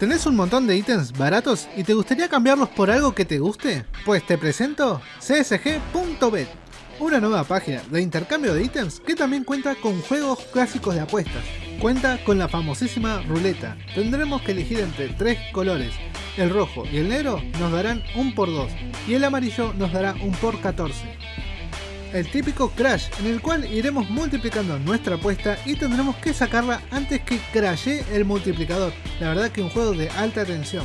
¿Tenés un montón de ítems baratos y te gustaría cambiarlos por algo que te guste? Pues te presento csg.bet, una nueva página de intercambio de ítems que también cuenta con juegos clásicos de apuestas. Cuenta con la famosísima ruleta. Tendremos que elegir entre tres colores. El rojo y el negro nos darán un por 2 y el amarillo nos dará un por 14 el típico crash en el cual iremos multiplicando nuestra apuesta y tendremos que sacarla antes que crashe el multiplicador. La verdad que un juego de alta tensión.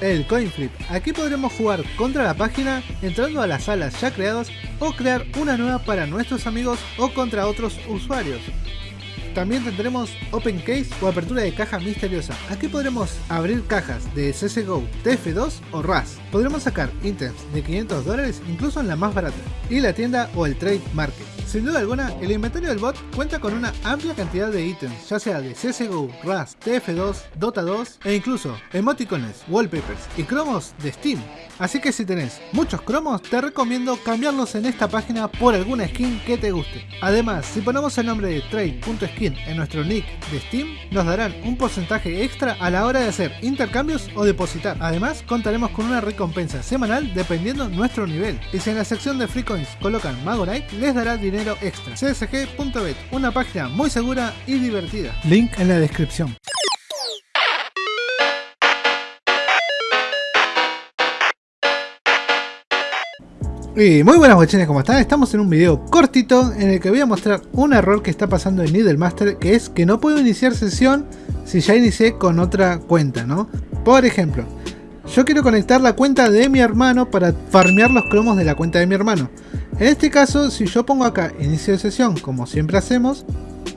El coin flip. Aquí podremos jugar contra la página entrando a las salas ya creadas o crear una nueva para nuestros amigos o contra otros usuarios. También tendremos Open Case o apertura de caja misteriosa. Aquí podremos abrir cajas de CSGO, TF2 o RAS. Podremos sacar ítems de 500 dólares incluso en la más barata. Y la tienda o el Trade Market. Sin duda alguna, el inventario del bot cuenta con una amplia cantidad de ítems, ya sea de CSGO, RAS, TF2, Dota 2 e incluso emoticones, wallpapers y cromos de Steam. Así que si tenés muchos cromos, te recomiendo cambiarlos en esta página por alguna skin que te guste. Además, si ponemos el nombre de trade.skin en nuestro nick de Steam, nos darán un porcentaje extra a la hora de hacer intercambios o depositar. Además, contaremos con una recompensa semanal dependiendo nuestro nivel. Y si en la sección de free coins colocan Magorite, les dará dinero extra. csg.bet, una página muy segura y divertida. Link en la descripción. Y muy buenas guachines, ¿cómo están? Estamos en un video cortito en el que voy a mostrar un error que está pasando en Needlemaster que es que no puedo iniciar sesión si ya inicié con otra cuenta, ¿no? Por ejemplo, yo quiero conectar la cuenta de mi hermano para farmear los cromos de la cuenta de mi hermano. En este caso, si yo pongo acá inicio de sesión, como siempre hacemos,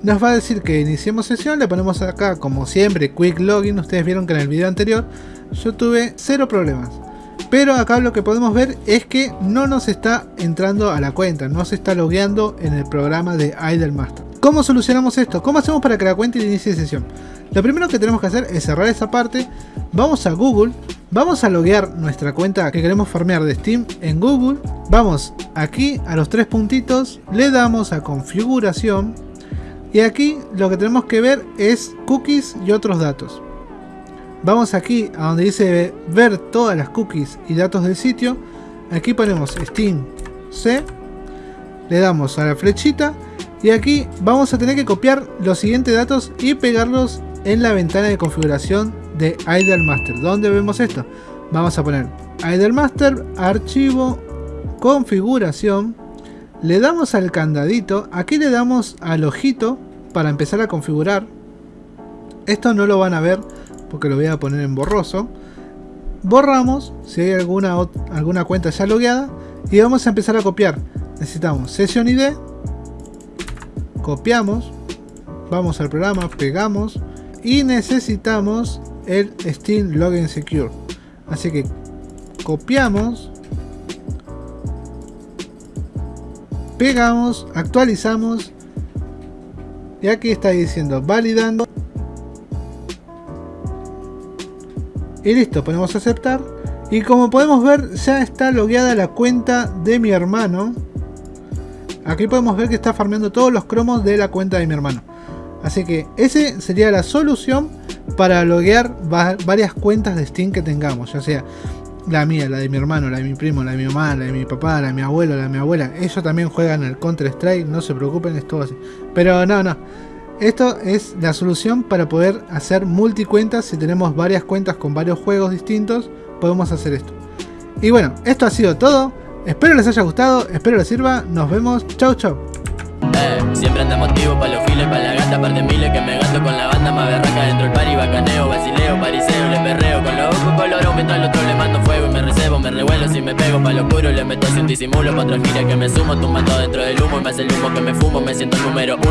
nos va a decir que iniciemos sesión, le ponemos acá como siempre quick login, ustedes vieron que en el video anterior yo tuve cero problemas. Pero acá lo que podemos ver es que no nos está entrando a la cuenta, no se está logueando en el programa de Idlemaster. ¿Cómo solucionamos esto? ¿Cómo hacemos para que la cuenta inicie sesión? Lo primero que tenemos que hacer es cerrar esa parte, vamos a Google, Vamos a loguear nuestra cuenta que queremos farmear de Steam en Google. Vamos aquí a los tres puntitos, le damos a configuración y aquí lo que tenemos que ver es cookies y otros datos. Vamos aquí a donde dice ver todas las cookies y datos del sitio. Aquí ponemos Steam C, le damos a la flechita y aquí vamos a tener que copiar los siguientes datos y pegarlos en la ventana de configuración de Idlemaster. ¿Dónde vemos esto? Vamos a poner Idlemaster, archivo, configuración. Le damos al candadito. Aquí le damos al ojito para empezar a configurar. Esto no lo van a ver porque lo voy a poner en borroso. Borramos si hay alguna, alguna cuenta ya logueada y vamos a empezar a copiar. Necesitamos sesión ID. Copiamos. Vamos al programa, pegamos y necesitamos el Steam Login Secure. Así que copiamos, pegamos, actualizamos y aquí está diciendo validando. Y listo, ponemos aceptar. Y como podemos ver ya está logueada la cuenta de mi hermano. Aquí podemos ver que está farmeando todos los cromos de la cuenta de mi hermano así que ese sería la solución para loguear varias cuentas de Steam que tengamos, ya sea la mía, la de mi hermano, la de mi primo, la de mi mamá, la de mi papá, la de mi abuelo, la de mi abuela. Ellos también juegan el Counter Strike, no se preocupen, es todo así. Pero no, no. Esto es la solución para poder hacer multicuentas. Si tenemos varias cuentas con varios juegos distintos, podemos hacer esto. Y bueno, esto ha sido todo. Espero les haya gustado, espero les sirva. Nos vemos. Chau, chau. Eh, siempre anda motivo para los files, para la gata, par de miles que me gasto con la banda más berraca dentro del pari, bacaneo, basileo, pariseo, le perreo con los ojos colorados mientras al otro le mando fuego y me recebo, me revuelo si me pego pa' lo oscuro, le meto sin disimulo, pa' otra gira que me sumo, tumbando dentro del humo y me hace el humo que me fumo, me siento el número uno.